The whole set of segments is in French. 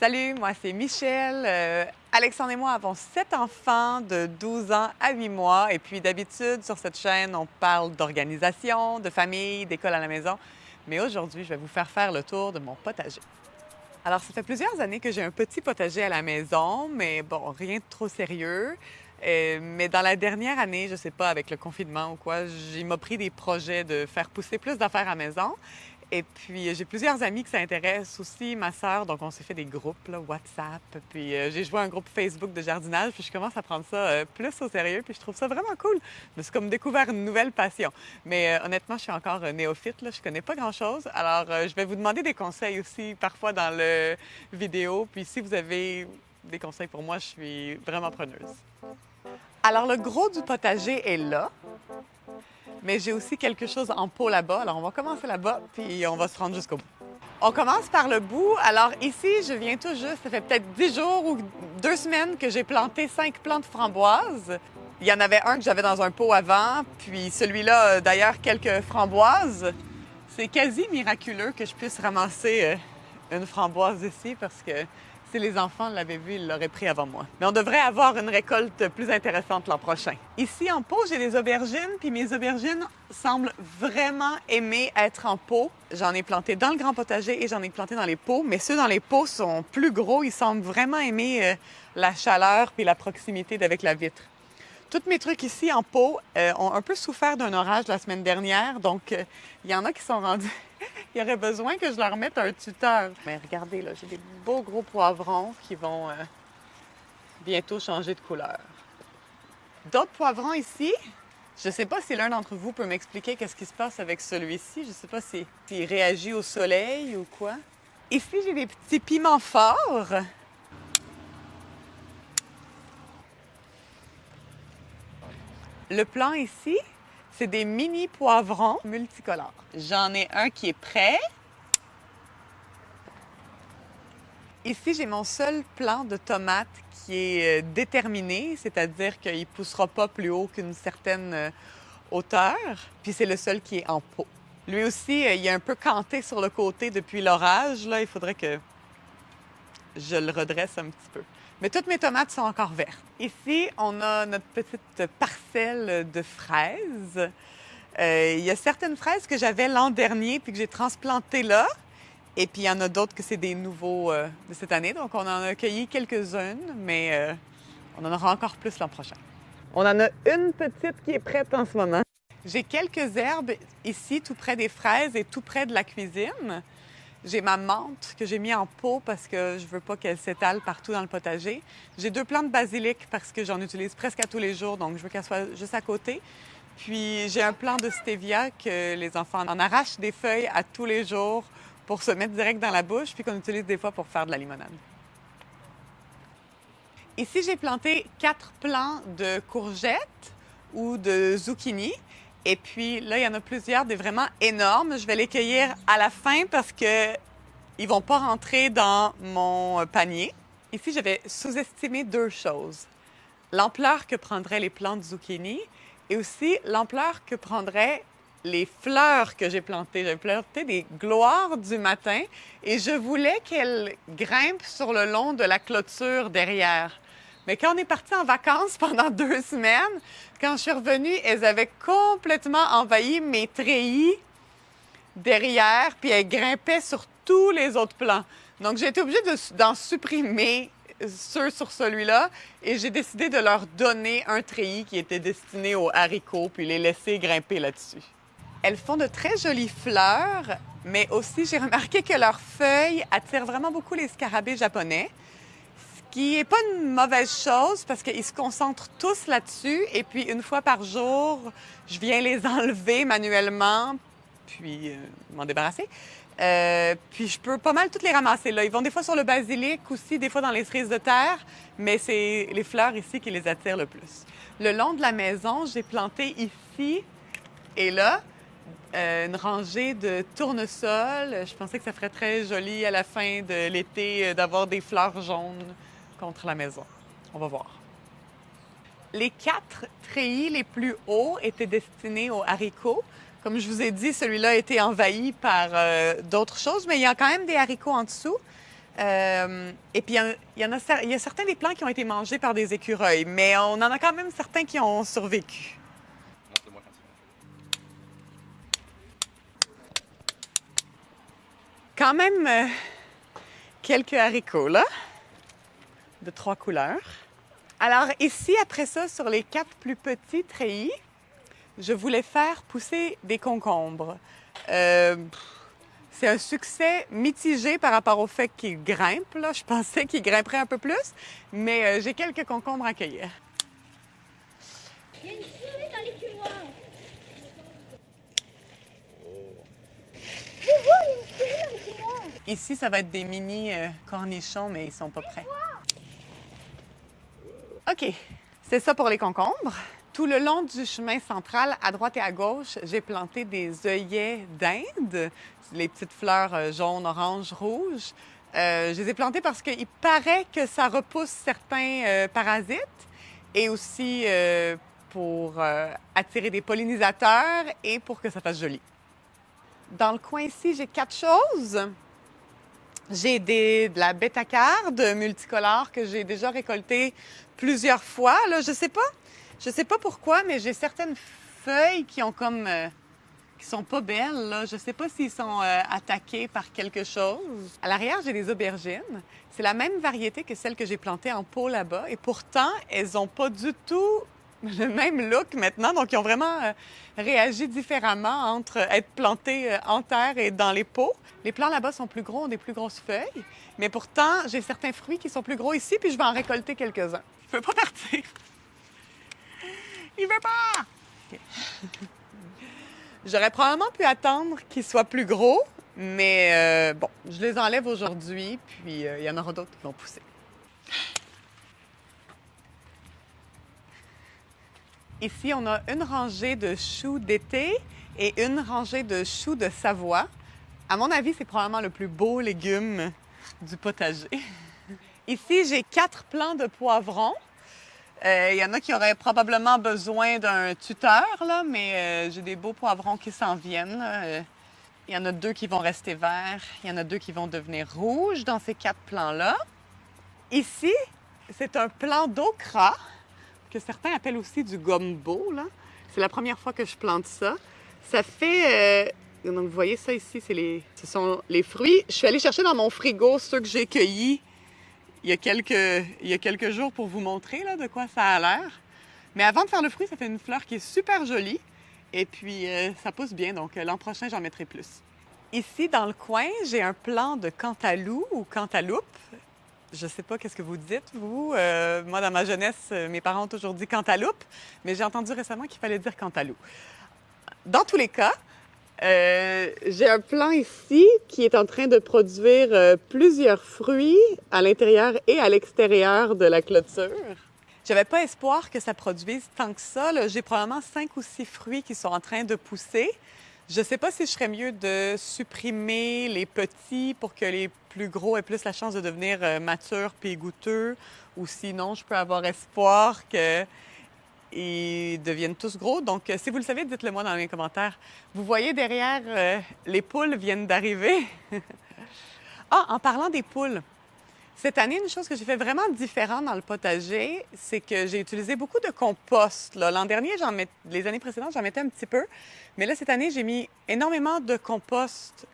Salut, moi c'est Michel. Euh, Alexandre et moi avons sept enfants de 12 ans à 8 mois. Et puis d'habitude, sur cette chaîne, on parle d'organisation, de famille, d'école à la maison. Mais aujourd'hui, je vais vous faire faire le tour de mon potager. Alors, ça fait plusieurs années que j'ai un petit potager à la maison, mais bon, rien de trop sérieux. Euh, mais dans la dernière année, je sais pas, avec le confinement ou quoi, j'ai m'a pris des projets de faire pousser plus d'affaires à la maison. Et puis, j'ai plusieurs amis qui s'intéressent aussi, ma sœur, donc on s'est fait des groupes, WhatsApp. Puis, euh, j'ai joué un groupe Facebook de jardinage, puis je commence à prendre ça euh, plus au sérieux, puis je trouve ça vraiment cool. Me suis comme découvert une nouvelle passion. Mais euh, honnêtement, je suis encore néophyte, là, je connais pas grand-chose. Alors, je vais vous demander des conseils aussi, parfois dans le vidéo. Puis, si vous avez des conseils pour moi, je suis vraiment preneuse. Alors, le gros du potager est là mais j'ai aussi quelque chose en pot là-bas. Alors, on va commencer là-bas, puis on va se rendre jusqu'au bout. On commence par le bout. Alors ici, je viens tout juste, ça fait peut-être 10 jours ou deux semaines que j'ai planté cinq plantes framboises. Il y en avait un que j'avais dans un pot avant, puis celui-là, euh, d'ailleurs, quelques framboises. C'est quasi miraculeux que je puisse ramasser euh, une framboise ici parce que si les enfants l'avaient vu, ils l'auraient pris avant moi. Mais on devrait avoir une récolte plus intéressante l'an prochain. Ici, en pot, j'ai des aubergines, puis mes aubergines semblent vraiment aimer être en pot. J'en ai planté dans le grand potager et j'en ai planté dans les pots, mais ceux dans les pots sont plus gros. Ils semblent vraiment aimer euh, la chaleur puis la proximité d'avec la vitre. Tous mes trucs ici en pot euh, ont un peu souffert d'un orage la semaine dernière, donc euh, il y en a qui sont rendus il y aurait besoin que je leur mette un tuteur. Mais regardez, là, j'ai des beaux gros poivrons qui vont euh, bientôt changer de couleur. D'autres poivrons ici? Je ne sais pas si l'un d'entre vous peut m'expliquer qu'est-ce qui se passe avec celui-ci. Je ne sais pas s'il réagit au soleil ou quoi. Ici, j'ai des petits piments forts. Le plan ici, c'est des mini poivrons multicolores. J'en ai un qui est prêt. Ici, j'ai mon seul plant de tomates qui est euh, déterminé, c'est-à-dire qu'il ne poussera pas plus haut qu'une certaine euh, hauteur. Puis c'est le seul qui est en pot. Lui aussi, euh, il est un peu canté sur le côté depuis l'orage. Là, il faudrait que je le redresse un petit peu. Mais toutes mes tomates sont encore vertes. Ici, on a notre petite parcelle de fraises. Euh, il y a certaines fraises que j'avais l'an dernier puis que j'ai transplantées là. Et puis, il y en a d'autres que c'est des nouveaux euh, de cette année. Donc, on en a cueilli quelques-unes, mais euh, on en aura encore plus l'an prochain. On en a une petite qui est prête en ce moment. J'ai quelques herbes ici, tout près des fraises et tout près de la cuisine. J'ai ma menthe que j'ai mis en pot parce que je veux pas qu'elle s'étale partout dans le potager. J'ai deux plantes de basilic parce que j'en utilise presque à tous les jours, donc je veux qu'elle soit juste à côté. Puis j'ai un plant de stevia que les enfants en arrachent des feuilles à tous les jours pour se mettre direct dans la bouche, puis qu'on utilise des fois pour faire de la limonade. Ici, j'ai planté quatre plants de courgettes ou de zucchini. Et puis là, il y en a plusieurs, des vraiment énormes. Je vais les cueillir à la fin parce que ils vont pas rentrer dans mon panier. Ici, je vais sous-estimer deux choses. L'ampleur que prendraient les plantes zucchini et aussi l'ampleur que prendraient les fleurs que j'ai plantées. J'ai planté des gloires du matin et je voulais qu'elles grimpent sur le long de la clôture derrière. Mais quand on est parti en vacances pendant deux semaines, quand je suis revenue, elles avaient complètement envahi mes treillis derrière, puis elles grimpaient sur tous les autres plans. Donc, j'ai été obligée d'en supprimer ceux sur celui-là et j'ai décidé de leur donner un treillis qui était destiné aux haricots, puis les laisser grimper là-dessus. Elles font de très jolies fleurs, mais aussi j'ai remarqué que leurs feuilles attirent vraiment beaucoup les scarabées japonais qui n'est pas une mauvaise chose parce qu'ils se concentrent tous là-dessus et puis une fois par jour, je viens les enlever manuellement puis euh, m'en débarrasser. Euh, puis je peux pas mal toutes les ramasser là. Ils vont des fois sur le basilic aussi, des fois dans les cerises de terre, mais c'est les fleurs ici qui les attirent le plus. Le long de la maison, j'ai planté ici et là euh, une rangée de tournesols. Je pensais que ça ferait très joli à la fin de l'été d'avoir des fleurs jaunes contre la maison. On va voir. Les quatre treillis les plus hauts étaient destinés aux haricots. Comme je vous ai dit, celui-là a été envahi par euh, d'autres choses, mais il y a quand même des haricots en dessous. Euh, et puis, il y, en- a, il y a certains des plants qui ont été mangés par des écureuils, mais on en a quand même certains qui ont survécu. Quand même euh, quelques haricots, là, de trois couleurs. Alors ici, après ça, sur les quatre plus petits treillis, je voulais faire pousser des concombres. Euh, c'est un succès mitigé par rapport au fait qu'ils grimpent. Là. Je pensais qu'ils grimperaient un peu plus, mais euh, j'ai quelques concombres à cueillir. Il y a une souris dans l'écumoire. Je vois, il y a une souris dans l'écumoire. Ici, ça va être des mini euh, cornichons, mais ils sont pas prêts. OK, c'est ça pour les concombres. Tout le long du chemin central, à droite et à gauche, j'ai planté des œillets d'Inde, les petites fleurs euh, jaunes, oranges, rouges. Euh, je les ai plantés parce qu'il paraît que ça repousse certains euh, parasites et aussi pour attirer des pollinisateurs et pour que ça fasse joli. Dans le coin ici, j'ai quatre choses. J'ai de la bétacarde multicolore que j'ai déjà récoltée plusieurs fois. Là, je sais pas, je sais pas pourquoi, mais j'ai certaines feuilles qui ont comme euh, qui sont pas belles. Là. Je sais pas s'ils sont euh, attaqués par quelque chose. À l'arrière, j'ai des aubergines. C'est la même variété que celle que j'ai plantée en pot là-bas, et pourtant, elles ont pas du tout le même look maintenant. Donc, ils ont vraiment euh, réagi différemment entre être plantés euh, en terre et dans les pots. Les plants là-bas sont plus gros, ont des plus grosses feuilles, mais pourtant, j'ai certains fruits qui sont plus gros ici, puis je vais en récolter quelques-uns. Il veut pas partir. Il veut pas! J'aurais probablement pu attendre qu'ils soient plus gros, mais euh, bon, je les enlève aujourd'hui, puis il y en aura d'autres qui vont pousser. Ici, on a une rangée de choux d'été et une rangée de choux de Savoie. À mon avis, c'est probablement le plus beau légume du potager. Ici, j'ai quatre plants de poivrons. Euh, Il y en a qui auraient probablement besoin d'un tuteur, là, mais euh, j'ai des beaux poivrons qui s'en viennent. là. Euh, Il y en a deux qui vont rester verts, il y en a deux qui vont devenir rouges dans ces quatre plants-là. Ici, c'est un plant d'okra que certains appellent aussi du gombo. C'est la première fois que je plante ça. Ça fait... euh, Donc, vous voyez ça ici, les... ce sont les fruits. Je suis allée chercher dans mon frigo ceux que j'ai cueillis il y, a quelques... il y a quelques jours pour vous montrer là, de quoi ça a l'air. Mais avant de faire le fruit, ça fait une fleur qui est super jolie. Et puis, euh, ça pousse bien. Donc, euh, l'an prochain, j'en mettrai plus. Ici, dans le coin, j'ai un plant de cantalou ou cantaloupe. Je sais pas qu'est-ce que vous dites, vous. Euh, moi, dans ma jeunesse, euh, mes parents ont toujours dit cantaloupe, mais j'ai entendu récemment qu'il fallait dire cantalou. Dans tous les cas, euh, j'ai un plant ici qui est en train de produire plusieurs fruits à l'intérieur et à l'extérieur de la clôture. J'avais pas espoir que ça produise tant que ça. J'ai probablement cinq ou six fruits qui sont en train de pousser. Je sais pas si je serais mieux de supprimer les petits pour que les plus gros aient plus la chance de devenir euh, matures puis goûteux, ou sinon je peux avoir espoir que ils deviennent tous gros. Donc, euh, si vous le savez, dites-le moi dans les commentaires. Vous voyez derrière, euh, les poules viennent d'arriver. ah, en parlant des poules, cette année, une chose que j'ai fait vraiment différente dans le potager, c'est que j'ai utilisé beaucoup de compost. L'an dernier, les années précédentes, j'en mettais un petit peu. Mais là, cette année, j'ai mis énormément de compost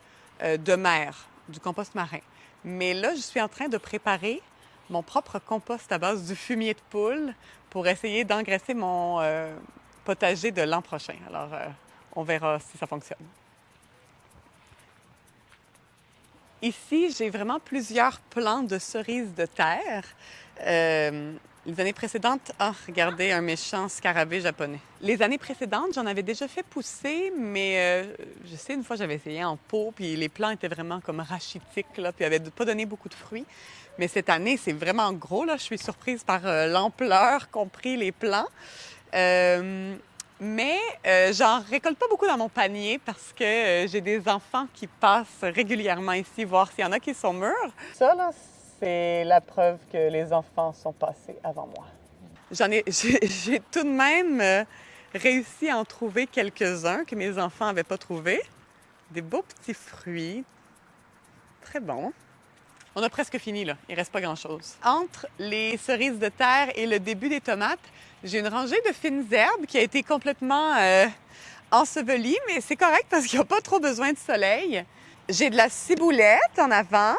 euh, de mer, du compost marin. Mais là, je suis en train de préparer mon propre compost à base du fumier de poule pour essayer d'engraisser mon euh, potager de l'an prochain. Alors, euh, on verra si ça fonctionne. Ici, j'ai vraiment plusieurs plants de cerises de terre. Euh, les années précédentes, ah, regardez, un méchant scarabée japonais. Les années précédentes, j'en avais déjà fait pousser, mais euh, je sais, une fois, j'avais essayé en pot, puis les plants étaient vraiment comme rachitiques, là, puis n'avaient pas donné beaucoup de fruits. Mais cette année, c'est vraiment gros, là. Je suis surprise par euh, l'ampleur qu'ont pris les plants. Euh, mais euh, j'en récolte pas beaucoup dans mon panier parce que euh, j'ai des enfants qui passent régulièrement ici voir s'il y en a qui sont mûrs. Ça, là, c'est la preuve que les enfants sont passés avant moi. J'en ai, j'ai, tout de même euh, réussi à en trouver quelques-uns que mes enfants n'avaient pas trouvés. Des beaux petits fruits. Très bons. On a presque fini, là. Il reste pas grand-chose. Entre les cerises de terre et le début des tomates, j'ai une rangée de fines herbes qui a été complètement euh, ensevelie, mais c'est correct parce qu'il n'y a pas trop besoin de soleil. J'ai de la ciboulette en avant.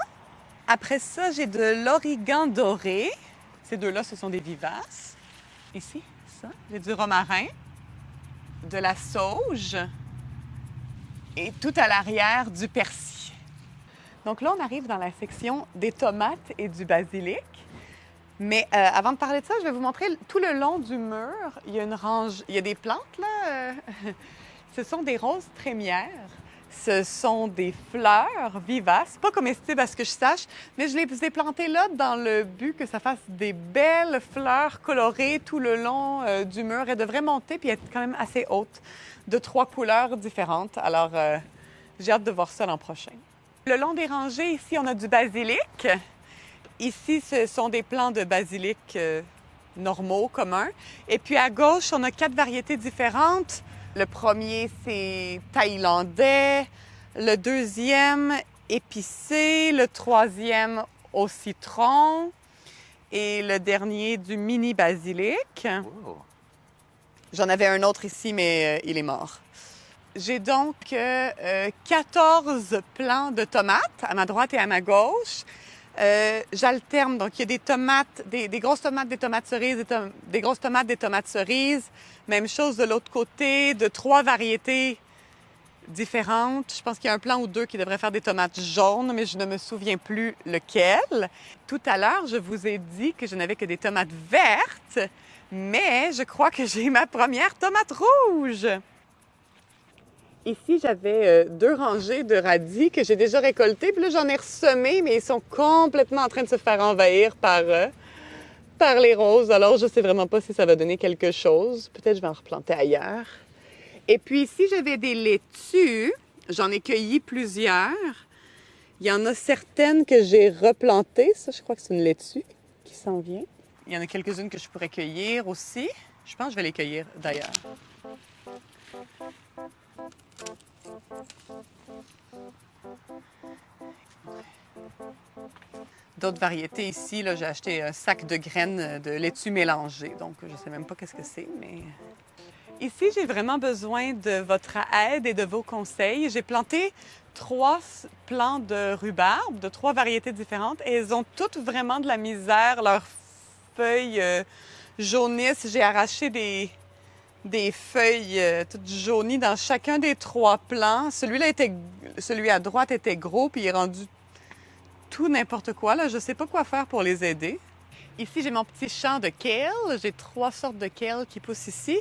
Après ça, j'ai de l'origan doré. Ces deux-là, ce sont des vivaces. Ici, ça. J'ai du romarin, de la sauge et tout à l'arrière du persil. Donc là, on arrive dans la section des tomates et du basilic. Mais euh, avant de parler de ça, je vais vous montrer tout le long du mur, il y a une range, il y a des plantes là. euh, Ce sont des roses trémières. Ce sont des fleurs vivaces, pas comestibles à ce que je sache, mais je les ai plantées là dans le but que ça fasse des belles fleurs colorées tout le long euh, du mur. Elles devraient monter puis être quand même assez hautes, de trois couleurs différentes. Alors, j'ai hâte de voir ça l'an prochain. Le long des rangées, ici, on a du basilic. Ici, ce sont des plants de basilic euh, normaux, communs. Et puis à gauche, on a quatre variétés différentes. Le premier, c'est thaïlandais. Le deuxième, épicé. Le troisième, au citron. Et le dernier, du mini basilic. Oh. J'en avais un autre ici, mais euh, il est mort. J'ai donc euh, euh, 14 plants de tomates à ma droite et à ma gauche. Euh, J'alterne, donc il y a des tomates, des, grosses tomates, des tomates cerises, des, des grosses tomates, des tomates cerises. Même chose de l'autre côté, de trois variétés différentes. Je pense qu'il y a un plant ou deux qui devrait faire des tomates jaunes, mais je ne me souviens plus lequel. Tout à l'heure, je vous ai dit que je n'avais que des tomates vertes, mais je crois que j'ai ma première tomate rouge. Ici, j'avais euh, deux rangées de radis que j'ai déjà récoltés. Puis là, j'en ai ressemé, mais ils sont complètement en train de se faire envahir par, euh, les roses. Alors, je sais vraiment pas si ça va donner quelque chose. Peut-être je vais en replanter ailleurs. Et puis ici, j'avais des laitues. J'en ai cueilli plusieurs. Il y en a certaines que j'ai replantées. Ça, je crois que c'est une laitue qui s'en vient. Il y en a quelques-unes que je pourrais cueillir aussi. Je pense que je vais les cueillir d'ailleurs. D'autres variétés ici, j'ai acheté un sac de graines de laitue mélangée. Donc, je ne sais même pas qu'est-ce que c'est, mais... Ici, j'ai vraiment besoin de votre aide et de vos conseils. J'ai planté trois plants de rhubarbe de trois variétés différentes et elles ont toutes vraiment de la misère. Leurs feuilles euh, jaunissent. J'ai arraché des, des feuilles euh, toutes jaunies dans chacun des trois plants. Celui-là était, celui à droite était gros puis il est rendu tout n'importe quoi. Là, je sais pas quoi faire pour les aider. Ici, j'ai mon petit champ de kale. J'ai trois sortes de kale qui poussent ici.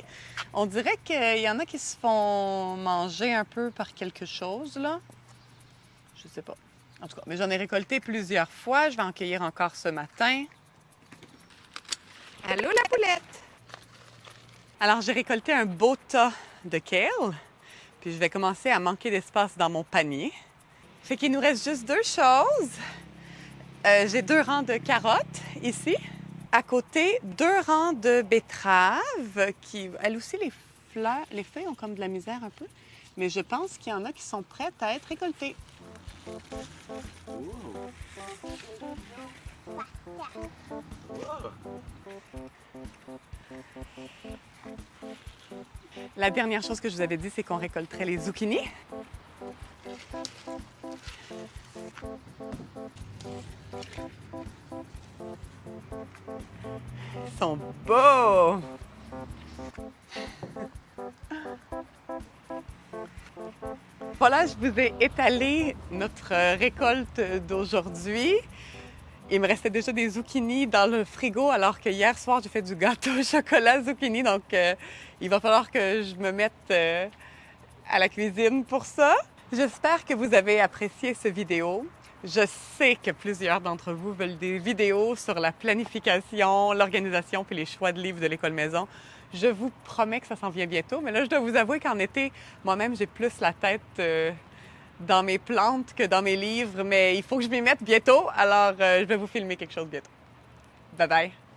On dirait qu'il y en a qui se font manger un peu par quelque chose, là. Je sais pas. En tout cas, mais j'en ai récolté plusieurs fois. Je vais en cueillir encore ce matin. Allô, la poulette! Alors, j'ai récolté un beau tas de kale. Puis je vais commencer à manquer d'espace dans mon panier. Fait qu'il nous reste juste deux choses. Euh, j'ai deux rangs de carottes ici. À côté, deux rangs de betteraves qui, elles aussi, les fleurs, les feuilles ont comme de la misère un peu. Mais je pense qu'il y en a qui sont prêtes à être récoltées. La dernière chose que je vous avais dit, c'est qu'on récolterait les zucchinis. Ils sont beaux! Voilà, je vous ai étalé notre récolte d'aujourd'hui. Il me restait déjà des zucchinis dans le frigo alors que hier soir, j'ai fait du gâteau au chocolat zucchini. Donc, euh, il va falloir que je me mette euh, à la cuisine pour ça. J'espère que vous avez apprécié cette vidéo. Je sais que plusieurs d'entre vous veulent des vidéos sur la planification, l'organisation puis les choix de livres de l'école maison. Je vous promets que ça s'en vient bientôt, mais là, je dois vous avouer qu'en été, moi-même, j'ai plus la tête euh, dans mes plantes que dans mes livres, mais il faut que je m'y mette bientôt, alors euh, je vais vous filmer quelque chose bientôt. Bye bye!